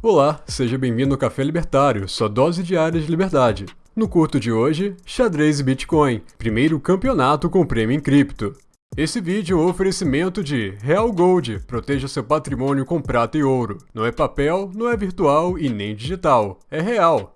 Olá, seja bem-vindo ao Café Libertário, sua dose diária de liberdade. No curto de hoje, xadrez e Bitcoin, primeiro campeonato com prêmio em cripto. Esse vídeo é um oferecimento de Real Gold, proteja seu patrimônio com prata e ouro. Não é papel, não é virtual e nem digital, é real.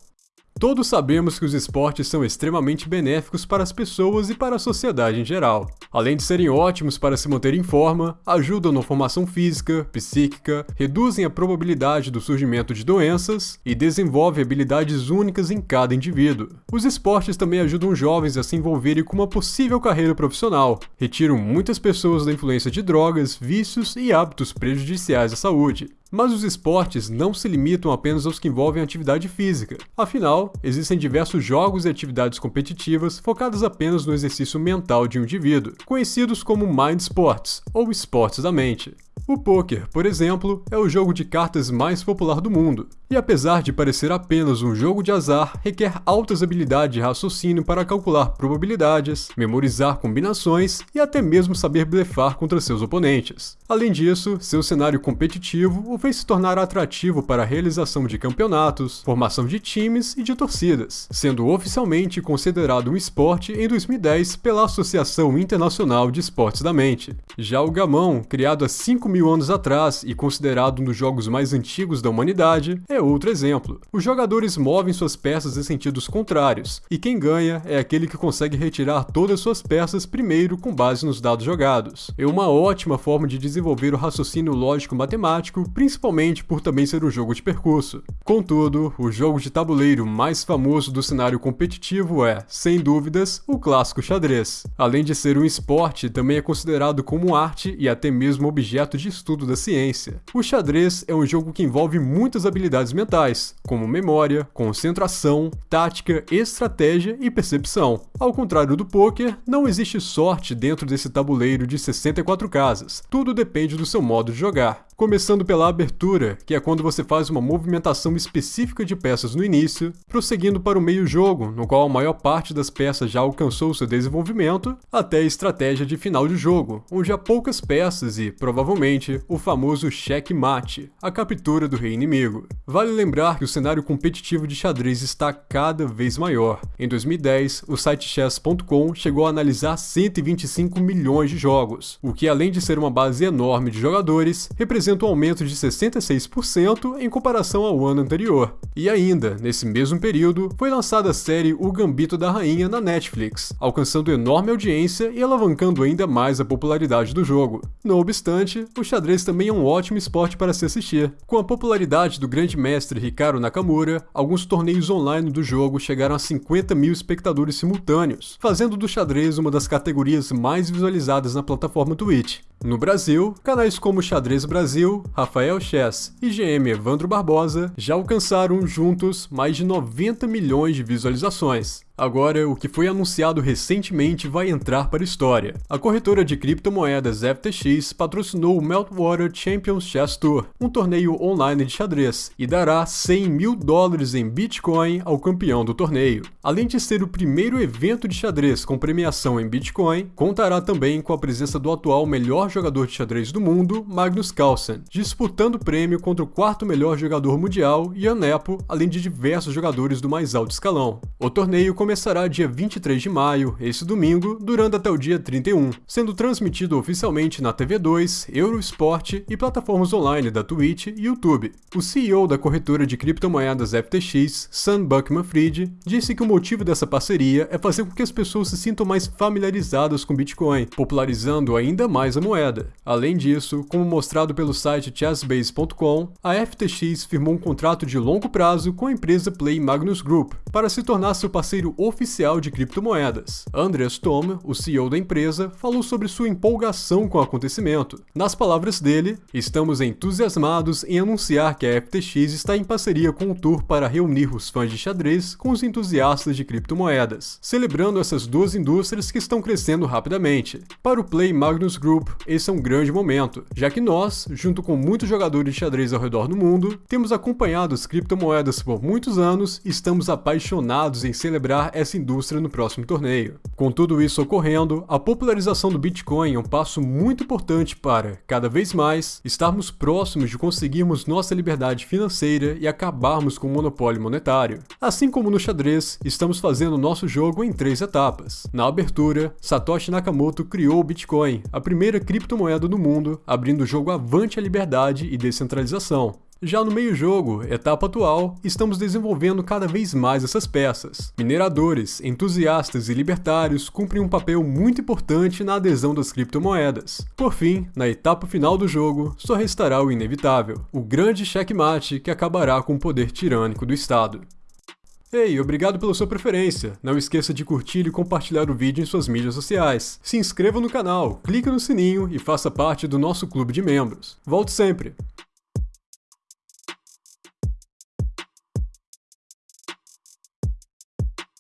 Todos sabemos que os esportes são extremamente benéficos para as pessoas e para a sociedade em geral. Além de serem ótimos para se manter em forma, ajudam na formação física, psíquica, reduzem a probabilidade do surgimento de doenças e desenvolvem habilidades únicas em cada indivíduo. Os esportes também ajudam jovens a se envolverem com uma possível carreira profissional, retiram muitas pessoas da influência de drogas, vícios e hábitos prejudiciais à saúde. Mas os esportes não se limitam apenas aos que envolvem atividade física. Afinal, existem diversos jogos e atividades competitivas focadas apenas no exercício mental de um indivíduo, conhecidos como mind sports ou esportes da mente. O poker, por exemplo, é o jogo de cartas mais popular do mundo, e apesar de parecer apenas um jogo de azar, requer altas habilidades de raciocínio para calcular probabilidades, memorizar combinações e até mesmo saber blefar contra seus oponentes. Além disso, seu cenário competitivo o fez se tornar atrativo para a realização de campeonatos, formação de times e de torcidas, sendo oficialmente considerado um esporte em 2010 pela Associação Internacional de Esportes da Mente. Já o gamão, criado há 5 mil anos atrás e considerado um dos jogos mais antigos da humanidade, é outro exemplo. Os jogadores movem suas peças em sentidos contrários, e quem ganha é aquele que consegue retirar todas suas peças primeiro com base nos dados jogados. É uma ótima forma de desenvolver o raciocínio lógico-matemático, principalmente por também ser um jogo de percurso. Contudo, o jogo de tabuleiro mais famoso do cenário competitivo é, sem dúvidas, o clássico xadrez. Além de ser um esporte, também é considerado como arte e até mesmo objeto de estudo da ciência. O xadrez é um jogo que envolve muitas habilidades mentais, como memória, concentração, tática, estratégia e percepção. Ao contrário do poker, não existe sorte dentro desse tabuleiro de 64 casas. Tudo depende do seu modo de jogar. Começando pela abertura, que é quando você faz uma movimentação específica de peças no início, prosseguindo para o meio-jogo, no qual a maior parte das peças já alcançou seu desenvolvimento, até a estratégia de final de jogo, onde há poucas peças e, provavelmente, o famoso cheque-mate, a captura do rei inimigo. Vale lembrar que o cenário competitivo de xadrez está cada vez maior. Em 2010, o site chess.com chegou a analisar 125 milhões de jogos, o que além de ser uma base enorme de jogadores, representa representa um aumento de 66% em comparação ao ano anterior. E ainda, nesse mesmo período, foi lançada a série O Gambito da Rainha na Netflix, alcançando enorme audiência e alavancando ainda mais a popularidade do jogo. Não obstante, o xadrez também é um ótimo esporte para se assistir. Com a popularidade do grande mestre Ricardo Nakamura, alguns torneios online do jogo chegaram a 50 mil espectadores simultâneos, fazendo do xadrez uma das categorias mais visualizadas na plataforma Twitch. No Brasil, canais como Xadrez Brasil, Rafael Chess e GM Evandro Barbosa já alcançaram juntos mais de 90 milhões de visualizações. Agora, o que foi anunciado recentemente vai entrar para a história. A corretora de criptomoedas FTX patrocinou o Meltwater Champions Chess Tour, um torneio online de xadrez, e dará 100 mil dólares em Bitcoin ao campeão do torneio. Além de ser o primeiro evento de xadrez com premiação em Bitcoin, contará também com a presença do atual melhor jogador de xadrez do mundo, Magnus Carlsen, disputando o prêmio contra o quarto melhor jogador mundial, Ian Nepo, além de diversos jogadores do mais alto escalão. O torneio começará dia 23 de maio, esse domingo, durando até o dia 31, sendo transmitido oficialmente na TV2, Eurosport e plataformas online da Twitch e YouTube. O CEO da corretora de criptomoedas FTX, Sam Buckman-Fried, disse que o motivo dessa parceria é fazer com que as pessoas se sintam mais familiarizadas com Bitcoin, popularizando ainda mais a moeda. Além disso, como mostrado pelo site chessbase.com, a FTX firmou um contrato de longo prazo com a empresa Play Magnus Group para se tornar seu parceiro oficial de criptomoedas. Andreas Tom, o CEO da empresa, falou sobre sua empolgação com o acontecimento. Nas palavras dele, estamos entusiasmados em anunciar que a FTX está em parceria com o Tour para reunir os fãs de xadrez com os entusiastas de criptomoedas, celebrando essas duas indústrias que estão crescendo rapidamente. Para o Play Magnus Group, esse é um grande momento, já que nós, junto com muitos jogadores de xadrez ao redor do mundo, temos acompanhado as criptomoedas por muitos anos e estamos apaixonados em celebrar liderar essa indústria no próximo torneio. Com tudo isso ocorrendo, a popularização do Bitcoin é um passo muito importante para, cada vez mais, estarmos próximos de conseguirmos nossa liberdade financeira e acabarmos com o monopólio monetário. Assim como no xadrez, estamos fazendo nosso jogo em três etapas. Na abertura, Satoshi Nakamoto criou o Bitcoin, a primeira criptomoeda do mundo, abrindo o jogo avante à liberdade e descentralização. Já no meio-jogo, etapa atual, estamos desenvolvendo cada vez mais essas peças. Mineradores, entusiastas e libertários cumprem um papel muito importante na adesão das criptomoedas. Por fim, na etapa final do jogo, só restará o inevitável, o grande checkmate que acabará com o poder tirânico do Estado. Ei, obrigado pela sua preferência. Não esqueça de curtir e compartilhar o vídeo em suas mídias sociais. Se inscreva no canal, clique no sininho e faça parte do nosso clube de membros. Volte sempre!